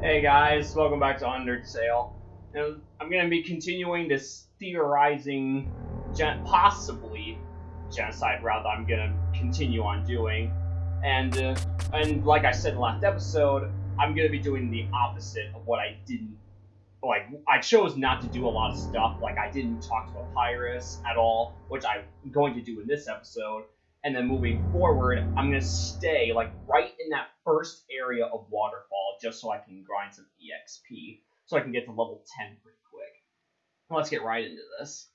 Hey guys, welcome back to Undertale. And I'm gonna be continuing this theorizing, possibly genocide route that I'm gonna continue on doing. And uh, and like I said in the last episode, I'm gonna be doing the opposite of what I didn't like. I chose not to do a lot of stuff. Like I didn't talk to Papyrus at all, which I'm going to do in this episode. And then moving forward, I'm gonna stay like right in that first area of waterfall just so I can grind some EXP, so I can get to level 10 pretty quick. Let's get right into this.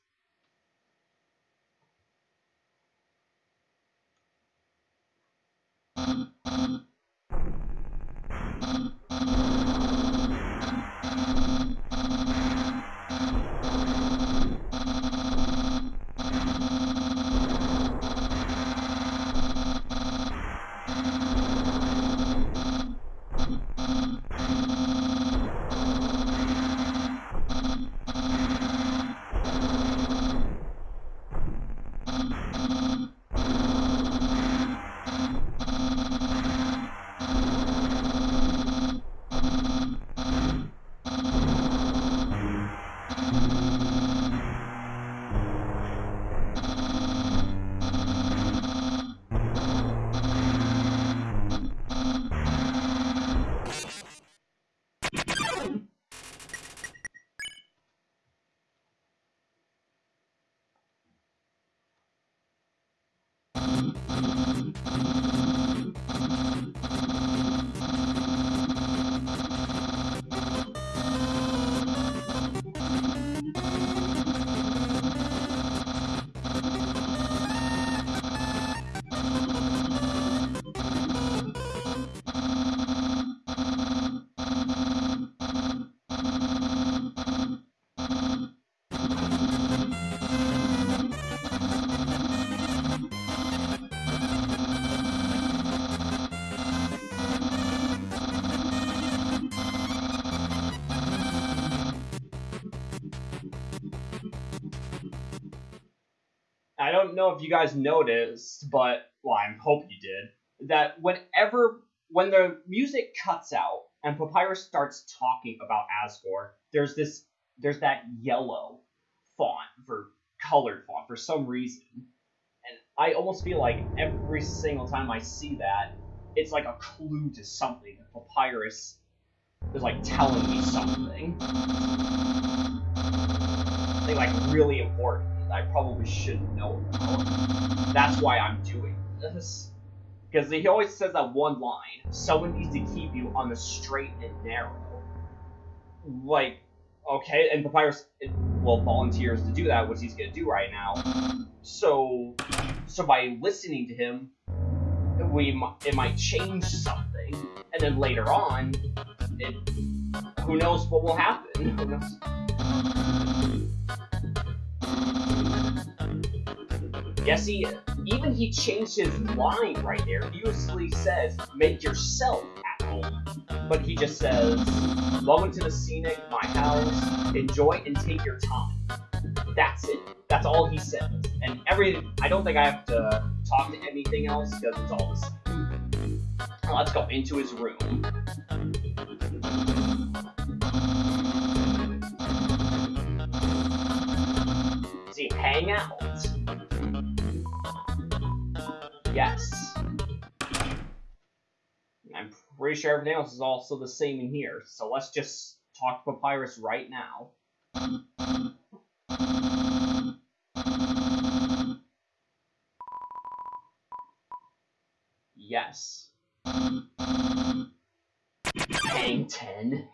Don't know if you guys noticed, but well, I hope you did, that whenever when the music cuts out and Papyrus starts talking about Asgore, there's this there's that yellow font for colored font for some reason. And I almost feel like every single time I see that, it's like a clue to something. Papyrus is like telling me something. Something like really important. I probably shouldn't know about. That's why I'm doing this. Because he always says that one line, someone needs to keep you on the straight and narrow. Like, okay, and Papyrus, well, volunteers to do that, which he's gonna do right now. So, so by listening to him, we it might change something, and then later on, it, who knows what will happen? Yes, he even he changed his line right there. He usually says, "Make yourself at home," but he just says, "Welcome to the scenic, my house. Enjoy and take your time." That's it. That's all he says. And every I don't think I have to talk to anything else because it's all the same. Let's go into his room. See, hang out. Yes. I'm pretty sure everything else is also the same in here, so let's just talk to Papyrus right now. Yes. Hang 10.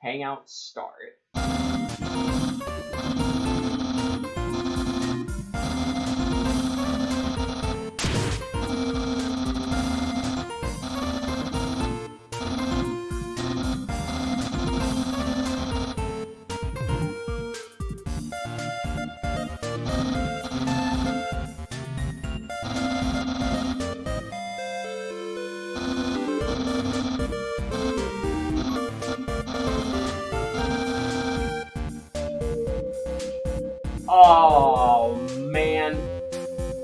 Hangout start. Oh man.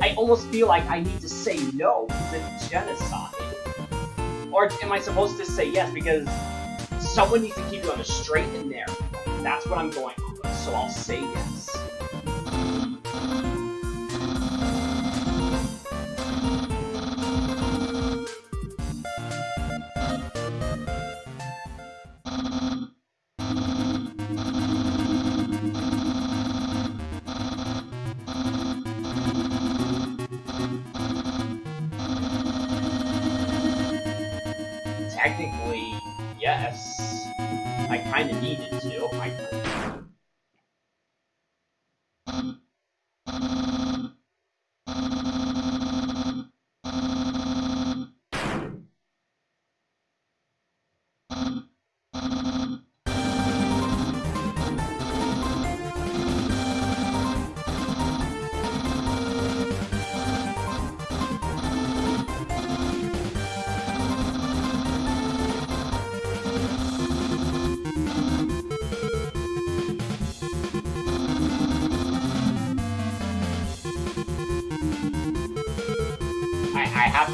I almost feel like I need to say no to the genocide. Or am I supposed to say yes because someone needs to keep you on the straight and narrow? That's what I'm going so I'll say yes.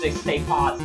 To stay positive.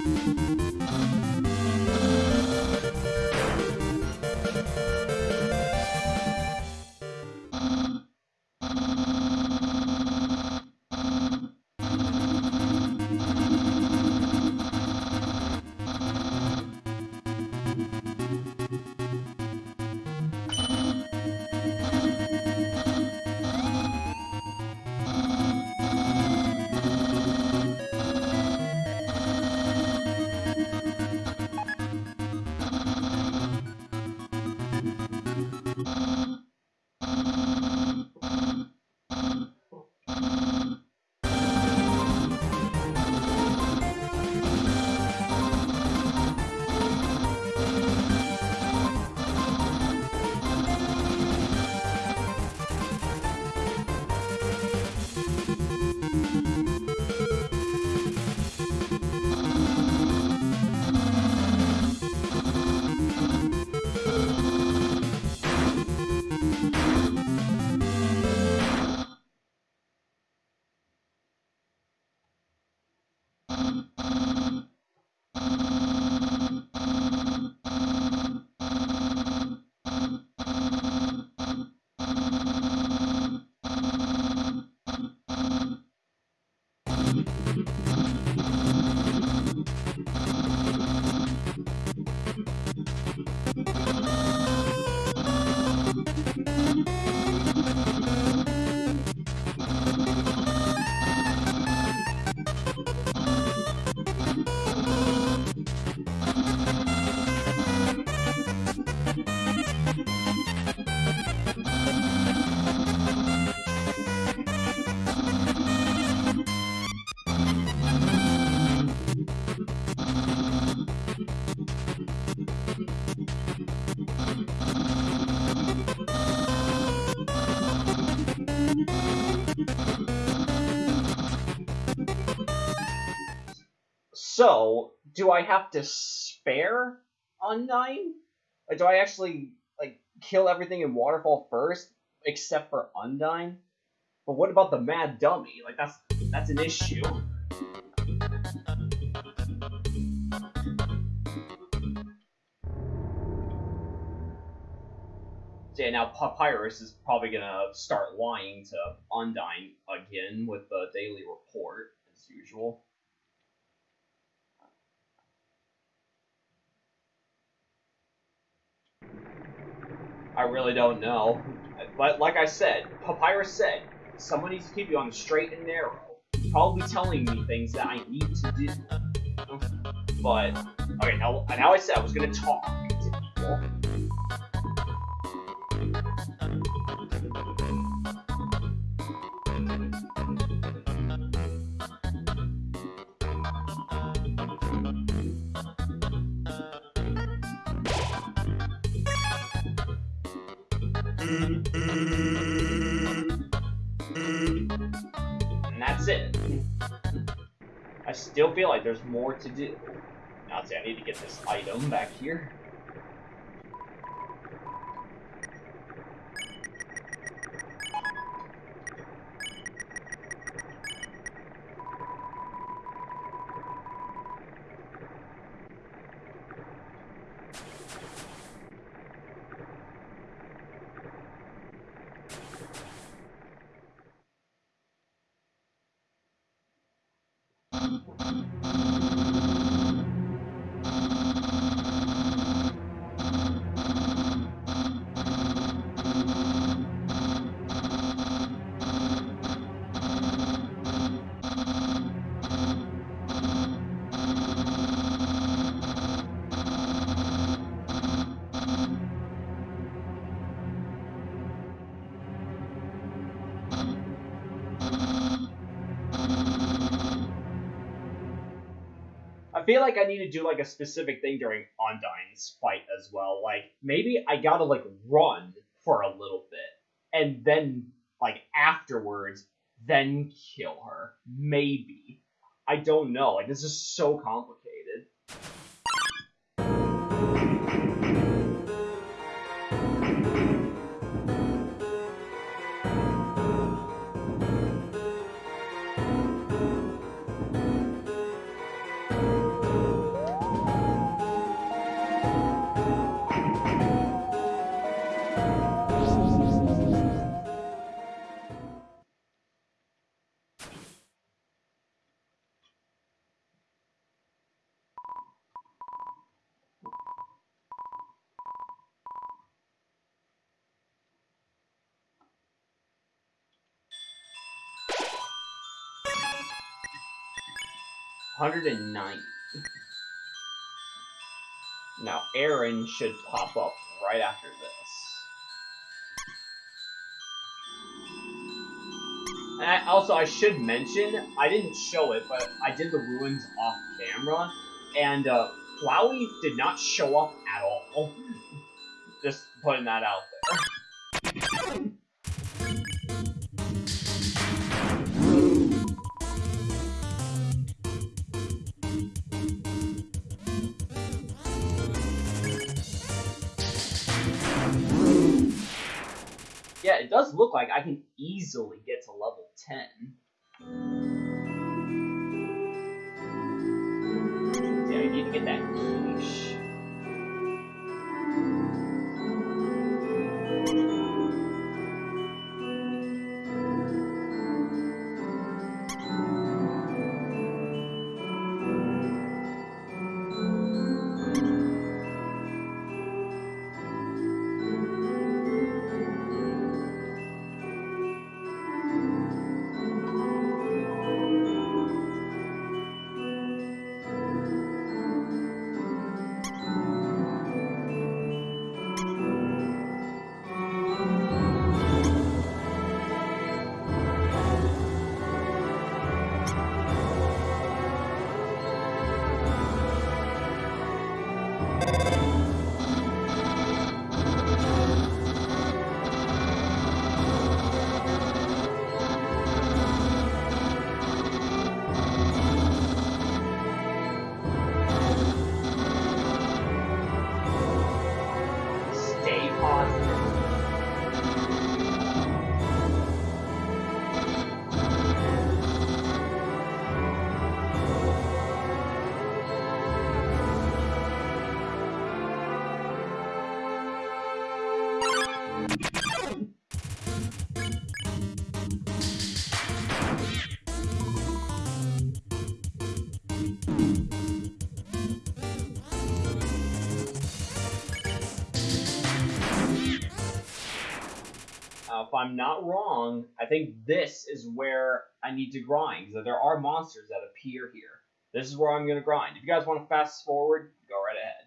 Do I have to spare Undyne? Or do I actually like kill everything in Waterfall first, except for Undyne? But what about the Mad Dummy? Like that's that's an issue. Yeah, now Papyrus is probably gonna start lying to Undyne again with the daily report as usual. I really don't know. But like I said, Papyrus said, someone needs to keep you on the straight and narrow. Probably telling me things that I need to do. But okay, now now I said I was gonna talk to people. Still feel like there's more to do. Now, see, I need to get this item back here. Like I need to do like a specific thing during Undyne's fight as well. Like maybe I gotta like run for a little bit and then like afterwards then kill her. Maybe. I don't know. Like this is so complicated. 109. Now, Aaron should pop up right after this. I, also, I should mention, I didn't show it, but I did the ruins off camera, and uh, Flowey did not show up at all. Just putting that out there. Yeah, it does look like I can easily get to level 10. Yeah, I need to get that quiche. I'm not wrong, I think this is where I need to grind. So there are monsters that appear here. This is where I'm going to grind. If you guys want to fast forward, go right ahead.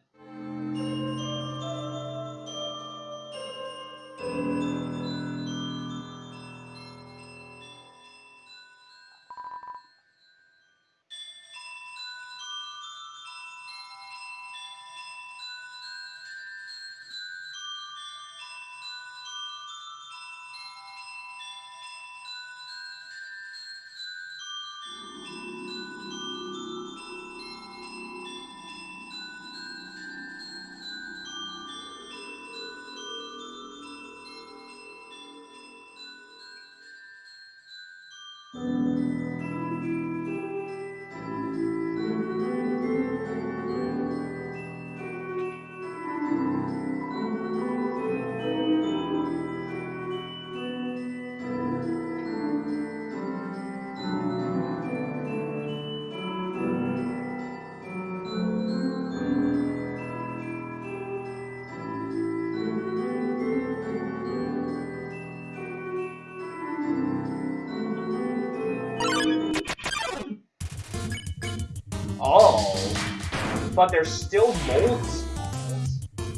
But there's still mold.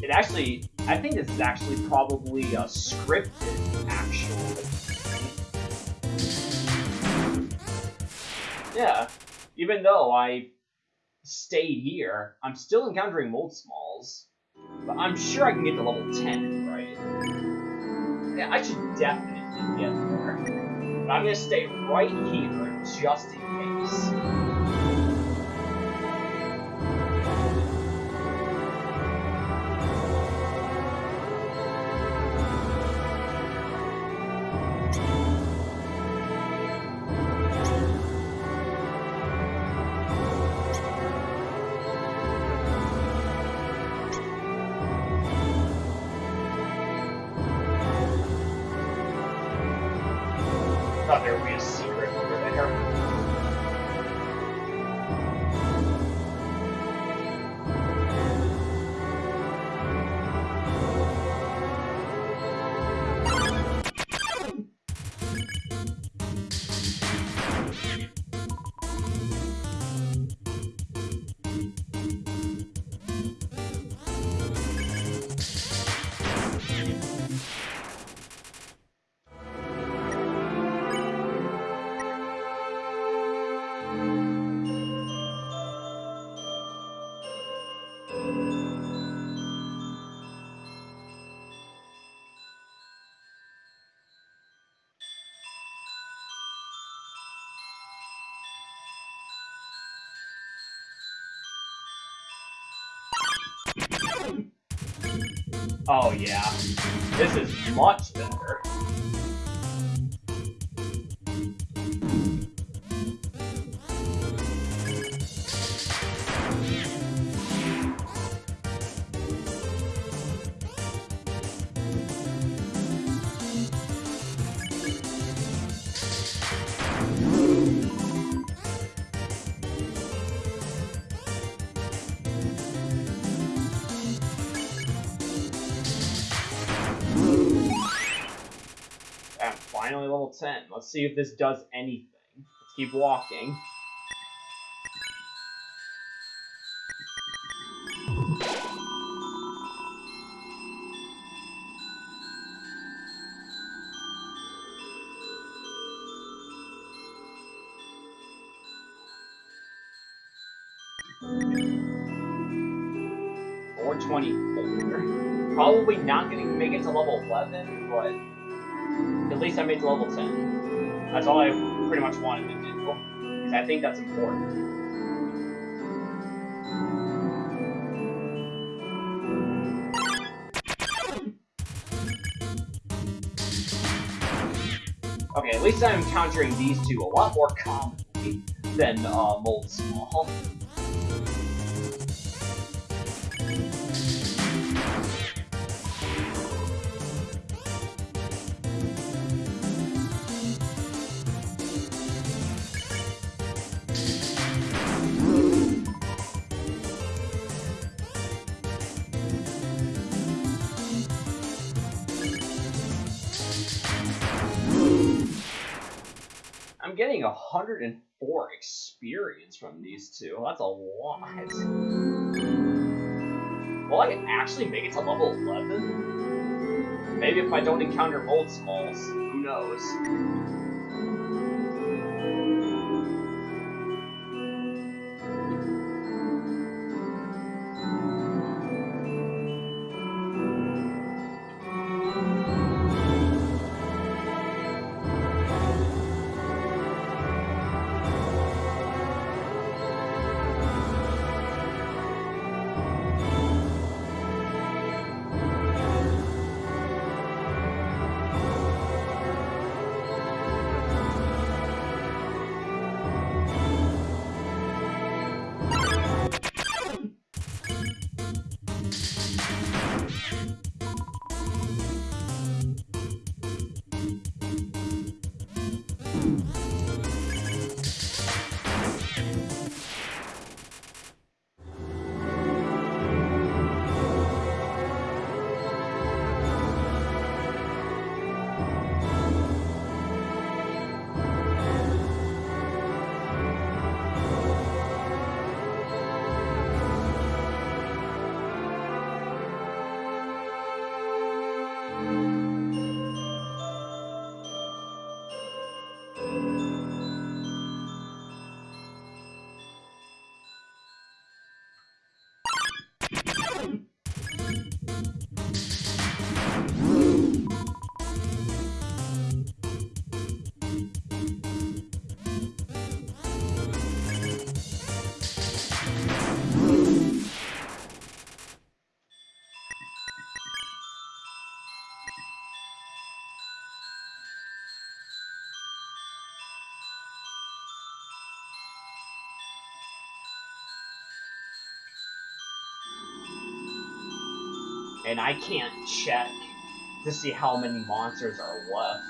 It actually, I think this is actually probably a scripted, actually. Yeah. Even though I stayed here, I'm still encountering Moldsmals. But I'm sure I can get to level 10, right? Yeah, I should definitely get there. But I'm gonna stay right here, just in case. Here We Oh yeah, this is much Let's see if this does anything. Let's keep walking. Probably not going to make it to level 11, but at least I made to level 10. That's all I pretty much wanted to do, because I think that's important. Okay, at least I'm encountering these two a lot more commonly than uh, Moldsmal. getting these two. That's a lot. Will I can actually make it to level 11? Maybe if I don't encounter Moldsmals. Who knows? And I can't check to see how many monsters are left.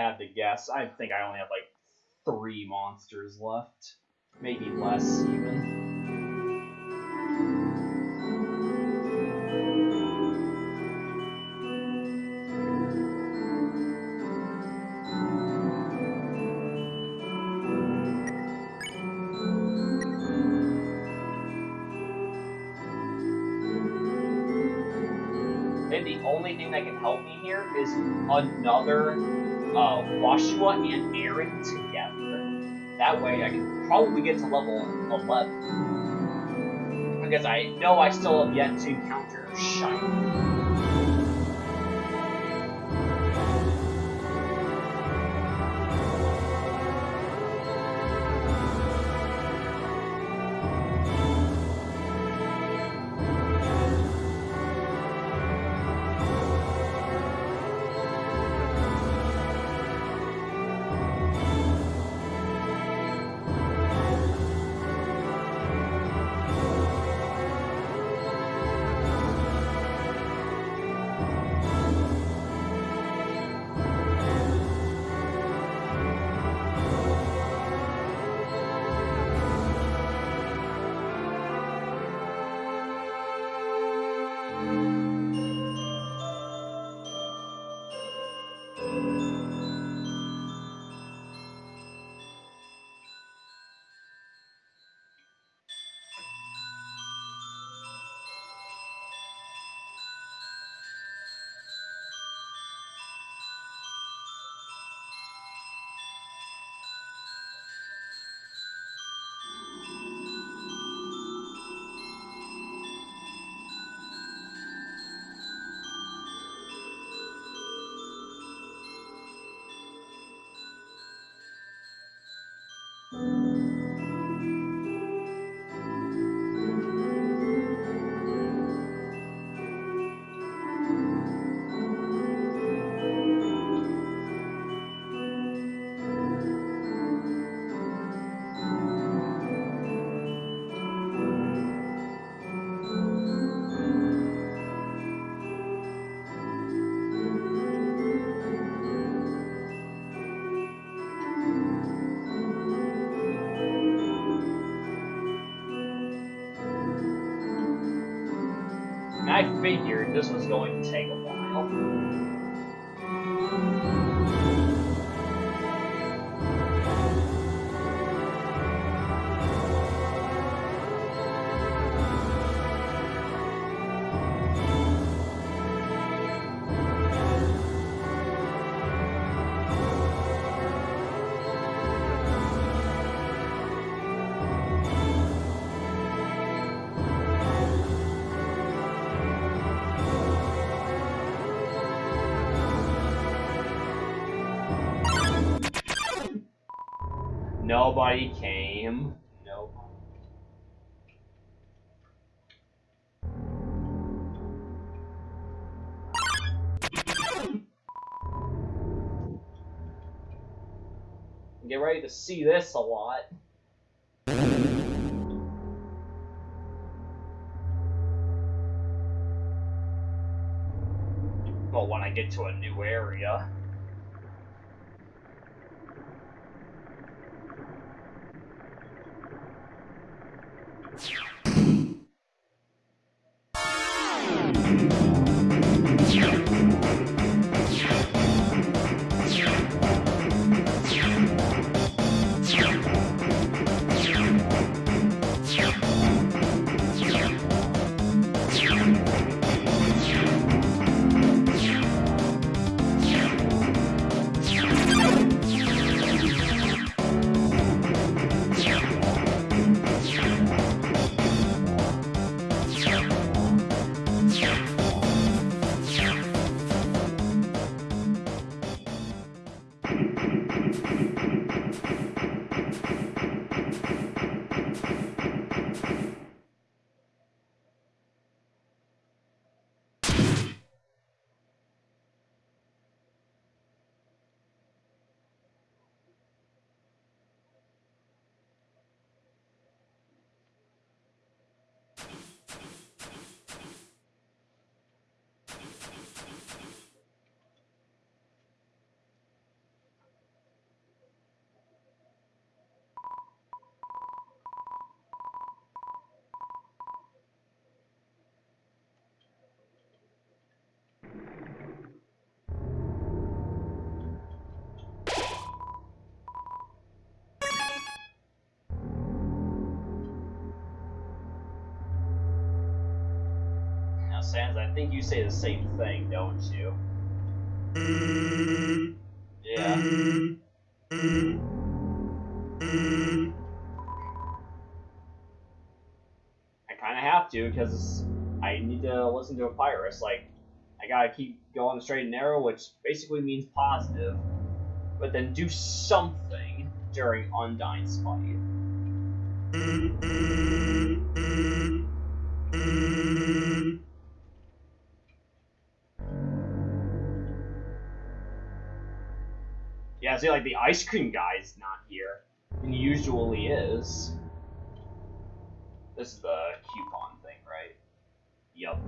Had to guess, I think I only have like three monsters left. Maybe less, even. And the only thing that can help me here is another uh, Woshua and Aaron together. That way I can probably get to level 11. Because I know I still have yet to encounter Shyren. This was going to take Nobody came. Nobody. Get ready to see this a lot. Well, when I get to a new area. Sans, I think you say the same thing, don't you? Yeah. I kind of have to, because I need to listen to Papyrus. Like, I gotta keep going straight and narrow, which basically means positive, but then do something during Undyne's fight. Yeah, see, like the ice cream guy's not here, and he usually is. This is the coupon thing, right? Yep.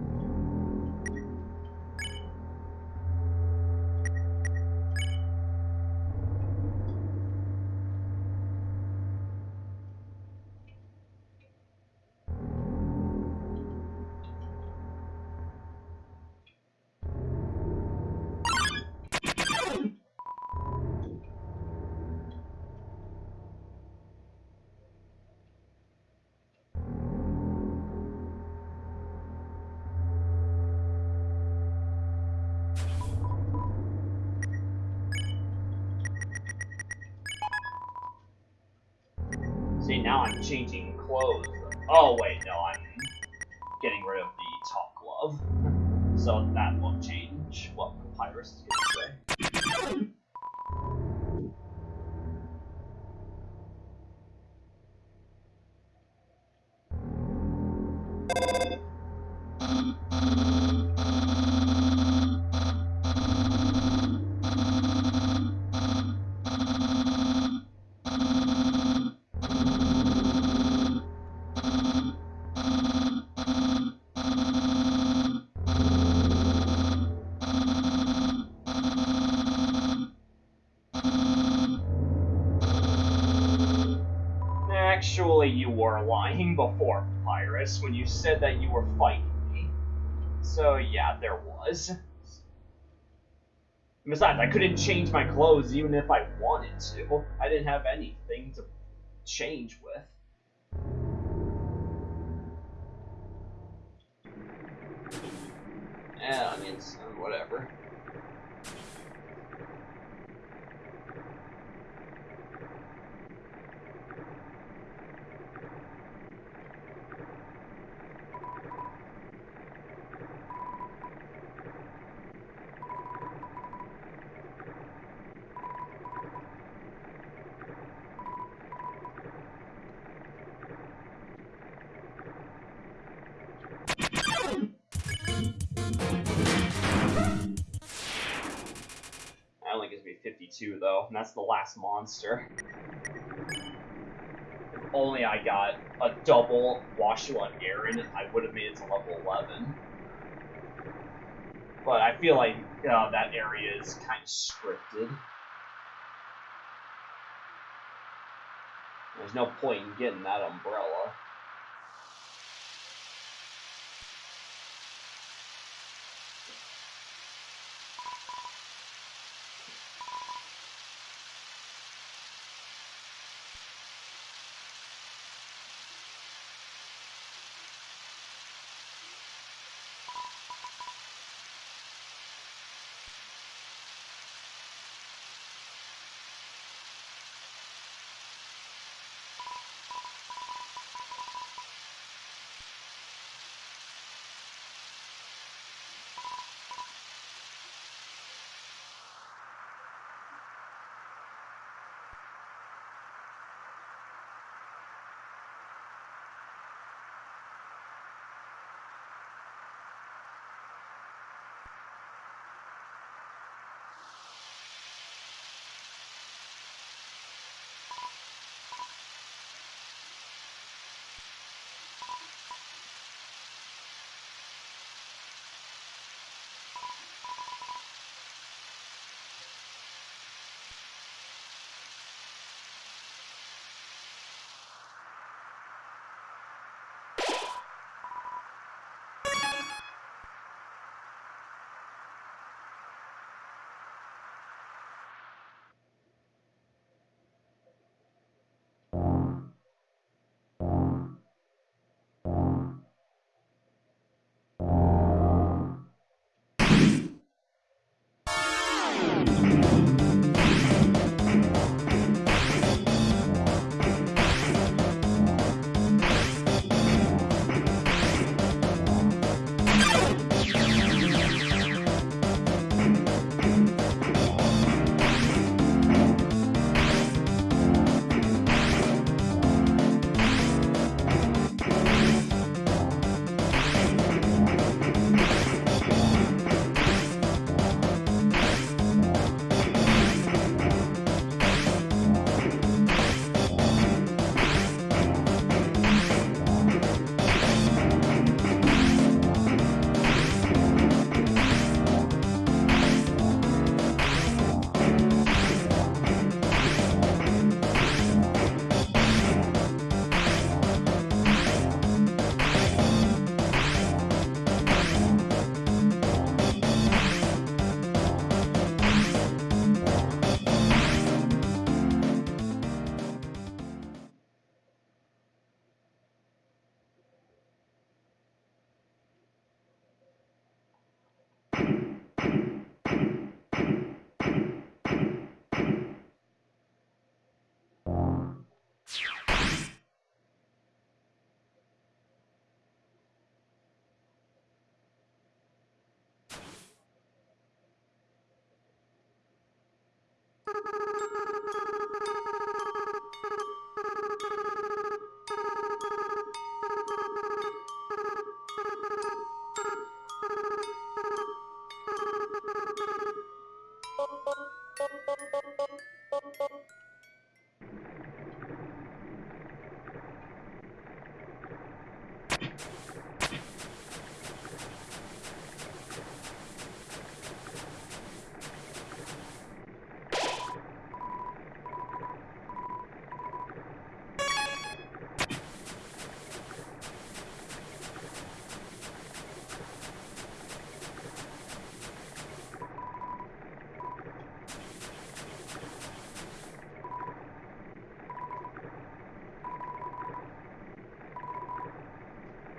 Actually, you were lying before, Papyrus, when you said that you were fighting me. So, yeah, there was. Besides, I couldn't change my clothes even if I wanted to. I didn't have anything to change with. I mean, it's, uh, whatever. 52 and that's the last monster. If only I got a double Woshua and Aaron, I would have made it to level 11. But I feel like uh, that area is kind of scripted. There's no point in getting that umbrella.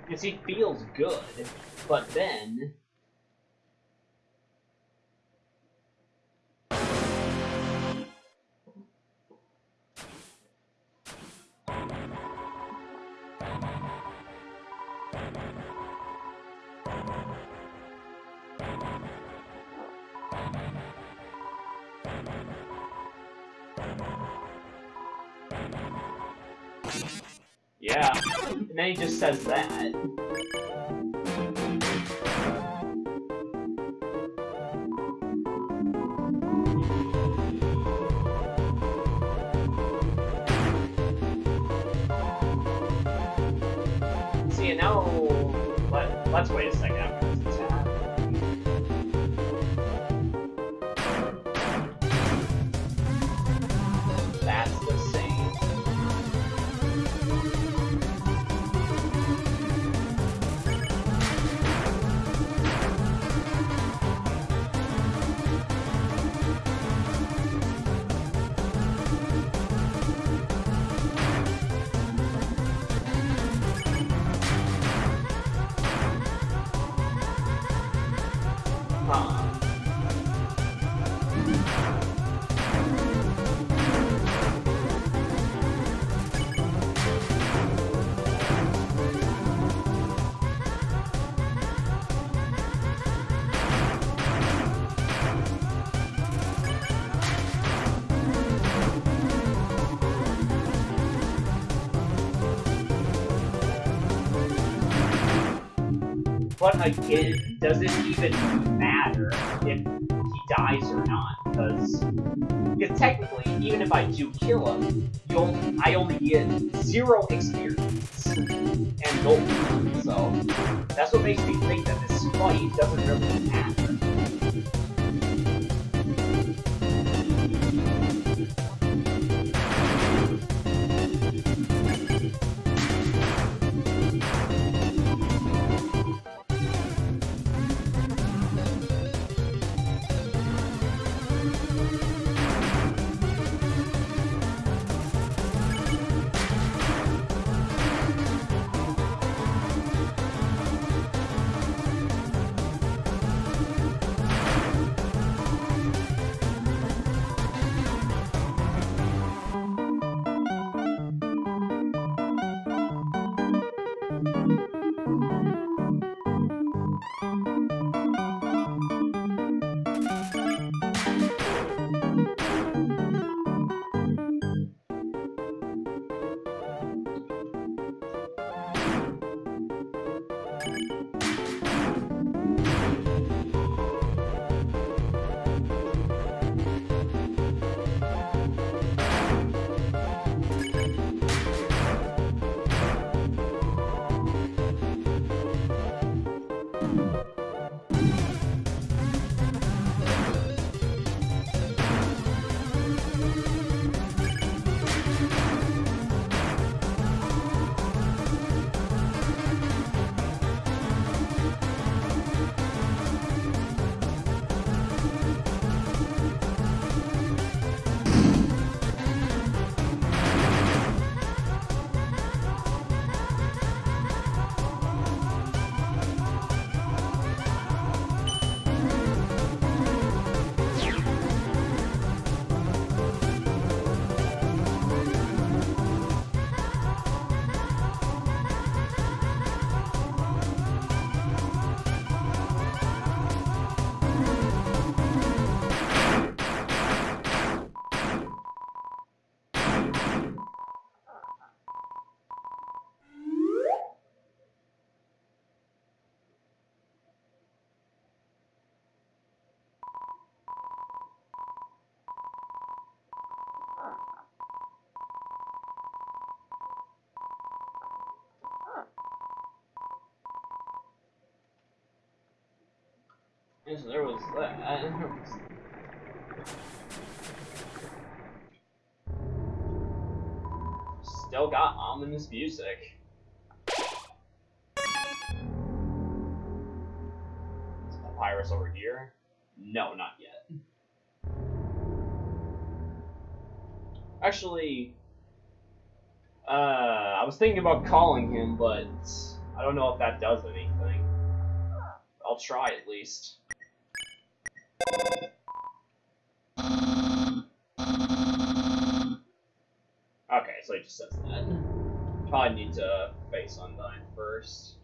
Because he feels good, but then... Yeah, and then he just says that. See, now, let, let's wait a second does it even matter if he dies or not? Because, because technically, even if I do kill him, you only, I only get zero experience and gold. So that's what makes me think that this fight doesn't really matter. Yes, there was that. Still got ominous music. Is Papyrus over here? No, not yet. Actually, uh, I was thinking about calling him, but I don't know if that does anything. I'll try at least. Okay, so it just says that. Probably need to uh, face Undyne first.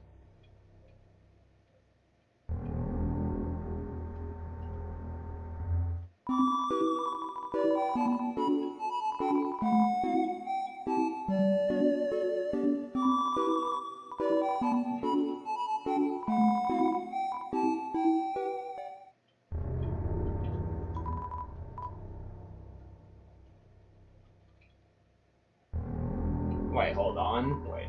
Wait, hold on. Wait.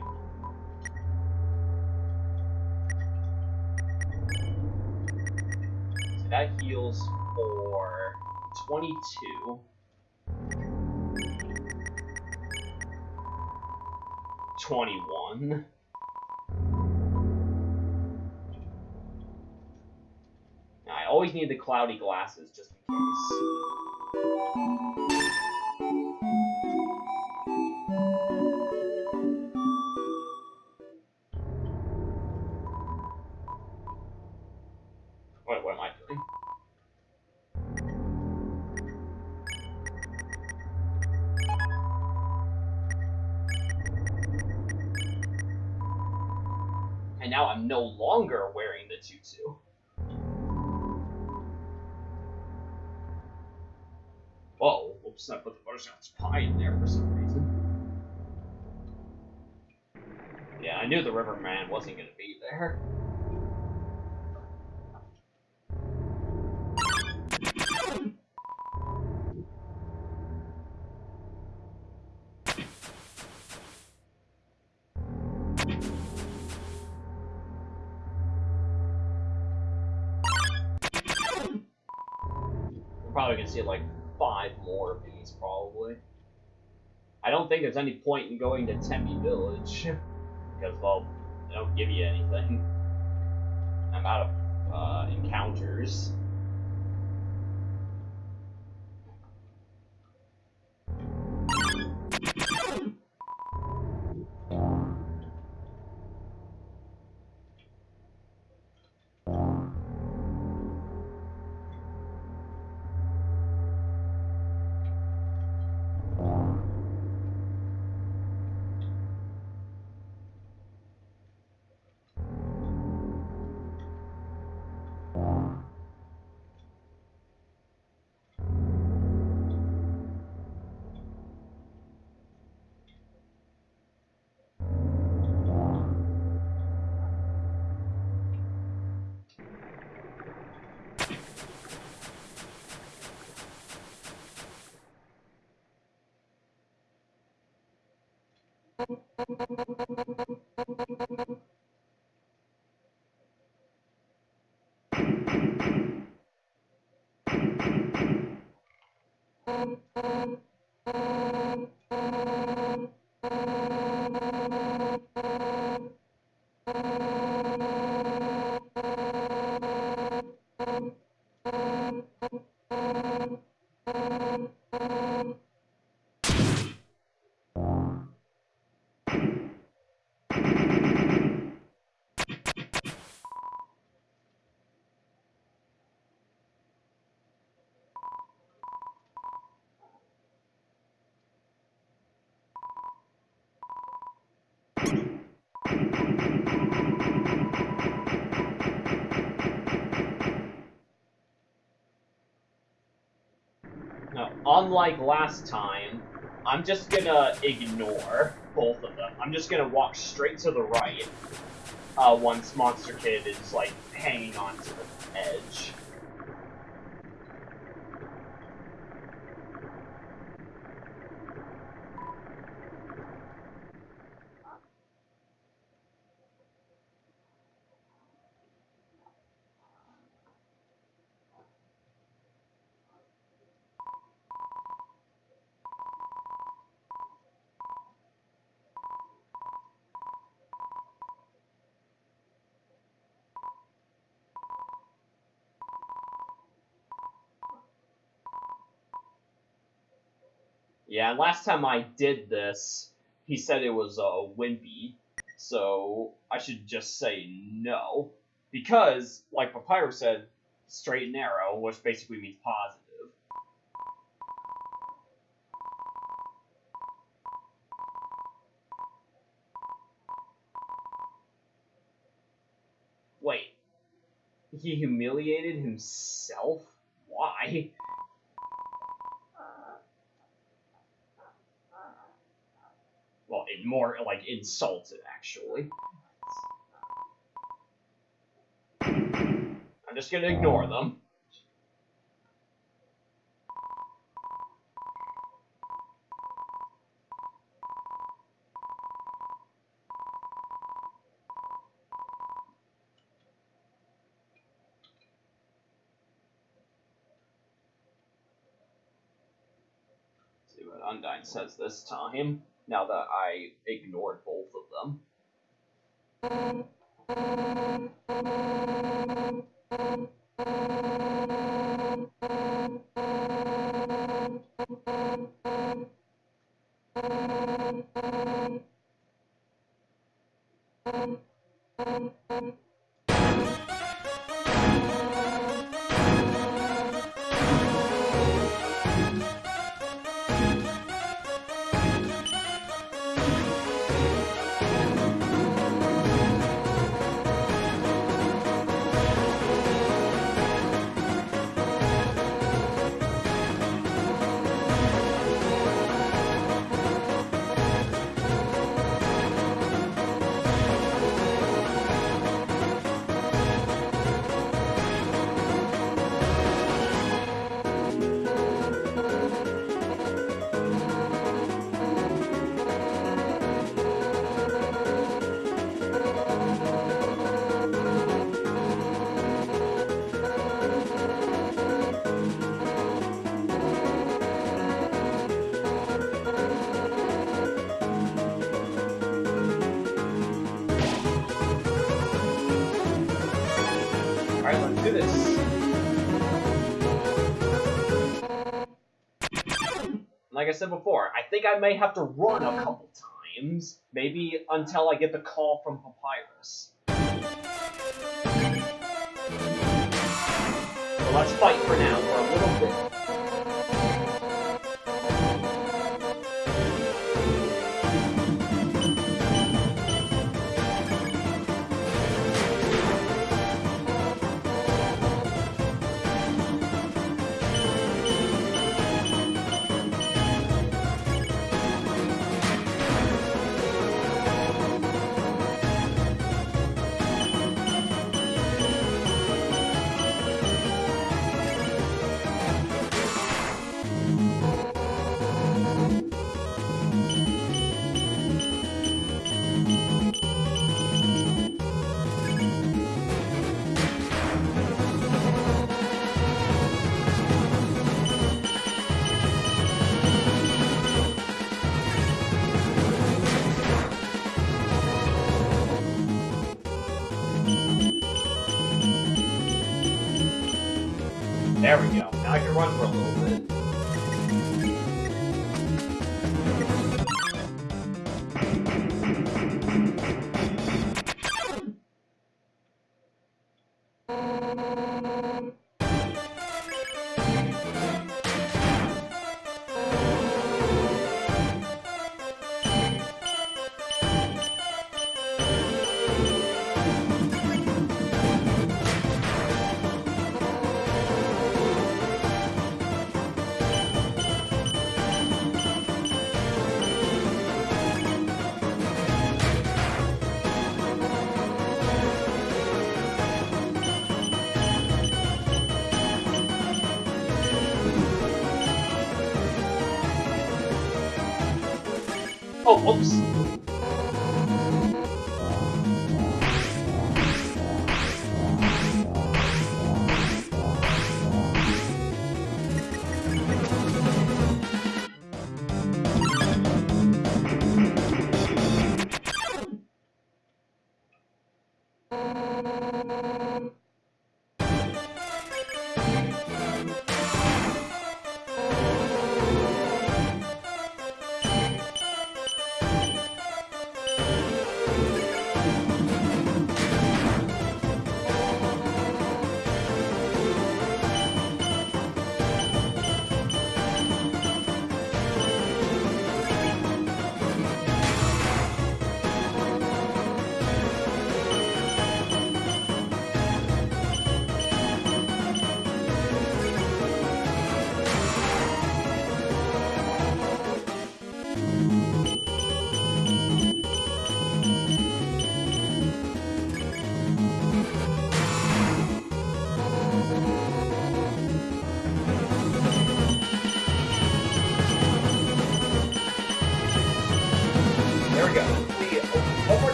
So that heals for 22. Twenty-one. I always need the cloudy glasses just in case. Butterscotch pie in there for some reason. Yeah, I knew the Riverman wasn't gonna be there. We're probably gonna see like five more of these, think there's any point in going to Temmie Village. because, well, they don't give you anything. I'm out of uh, encounters. Unlike last time, I'm just gonna ignore both of them. I'm just gonna walk straight to the right uh, once Monster Kid is, like, hanging on to the edge. Yeah, last time I did this, he said it was uh, wimpy. So I should just say no. Because, like Papyrus said, straight and narrow, which basically means positive. Wait. He humiliated himself? Why? It more like insulted, actually. I'm just gonna ignore them. See what Undyne says this time, now that I ignored both of them. Like I said before, I think I may have to run a couple times. Maybe until I get the call from Papyrus. Let's fight for now, for a little bit.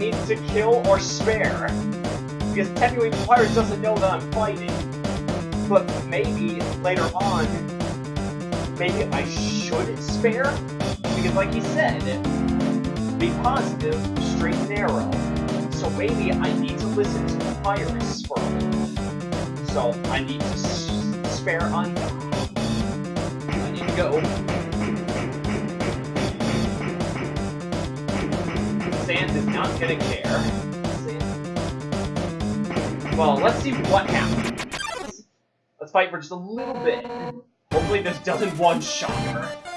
Do I need to kill or spare? Because technically Papyrus doesn't know that I'm fighting. But maybe later on, maybe I should spare? Because like he said, be positive, straight and narrow. So maybe I need to listen to Papyrus for a little. So I need to spare on I need to go. Is not gonna care. Well, let's see what happens. Let's fight for just a little bit. Hopefully this doesn't one-shot her.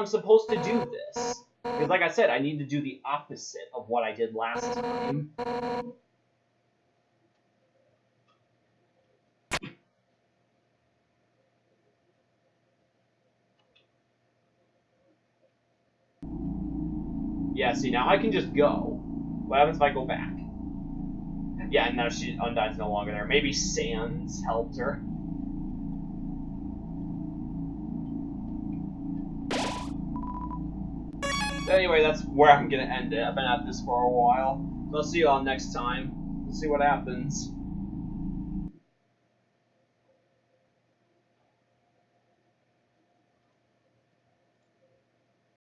I'm supposed to do this. Because like I said, I need to do the opposite of what I did last time. Yeah, see, now I can just go. What happens if I go back? Yeah, and now she Undyne's no longer there. Maybe Sans helped her. Anyway, that's where I'm gonna end it. I've been at this for a while. So I'll see you all next time. We'll see what happens.